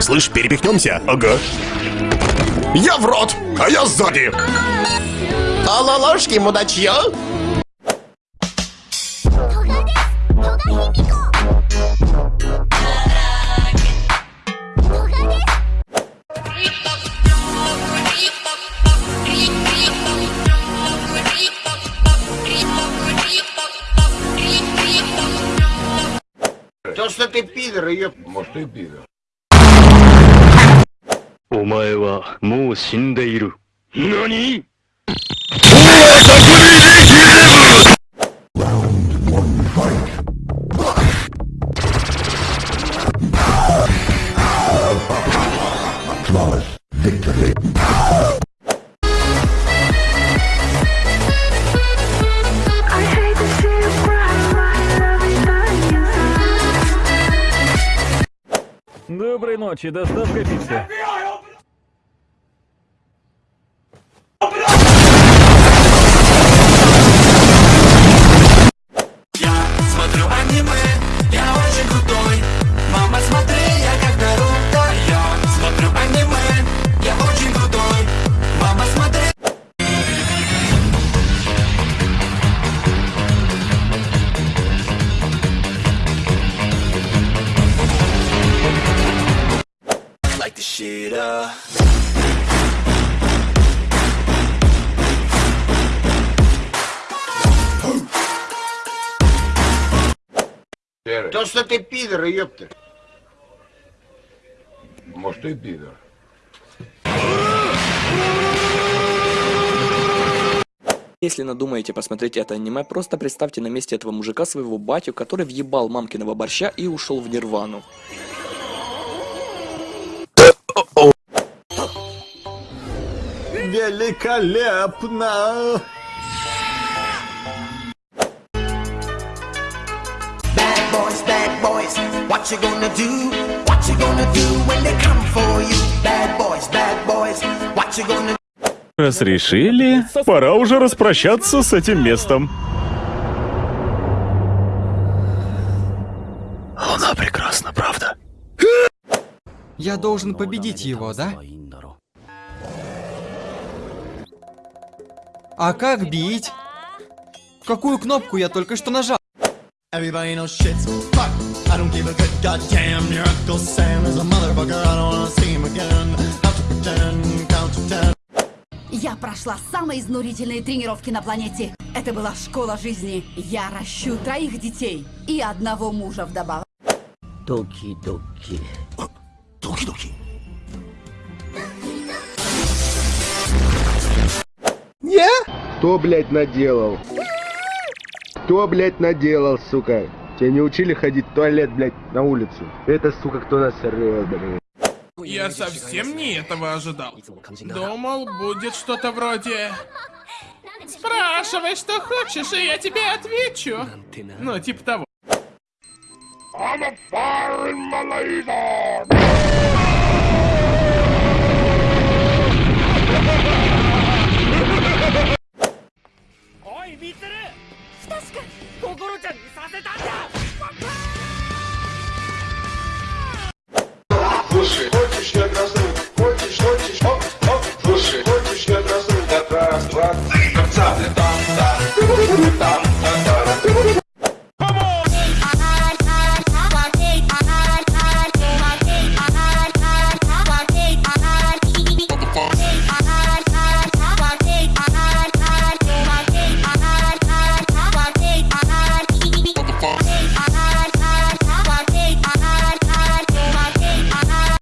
Слышь, перепихнемся? Ага. Я в рот, а я сзади. Алалошки, мудачье! То, что ты пидор, ее... Может, и пидор. お前はもう死んでいる。何 Flawless victory. I hate to see you cry, my love is dying inside. Доброй ночи, доставка пиццы. The shit up. То, что ты пидор, ёпта. Может, и пидор. Если надумаете посмотреть это аниме, просто представьте на месте этого мужика своего батю, который въебал мамкиного борща и ушел в нирвану. Великолепно! Bad boys, bad boys, what you gonna do? What you gonna do when they come for you? Bad boys, bad boys, what you gonna Раз решили, пора уже распрощаться с этим местом. Луна прекрасна, правда? Я должен победить его, да? А как бить? Какую кнопку я только что нажал? Everybody knows shit's fuck. I don't give a good goddamn. Your Uncle Sam is a motherfucker. I don't wanna see him again. How to pretend, count to ten. Я прошла самые изнурительные тренировки на планете. Это была школа жизни. Я ращу троих детей и одного мужа вдобавок. Доки-доки. Доки-доки. Кто, блядь, наделал? Кто, блядь, наделал, сука? Тебя не учили ходить в туалет, блядь, на улицу? Это, сука, кто нас сорвет, блядь? Я совсем не этого ожидал. Думал, будет что-то вроде... Спрашивай, что хочешь, и я тебе отвечу. Ну, типа того. Слушай, хочешь я красную? Хочешь, хочешь, оп, оп. Слушай, хочешь я красную? Да раз, два, три, конца, летал.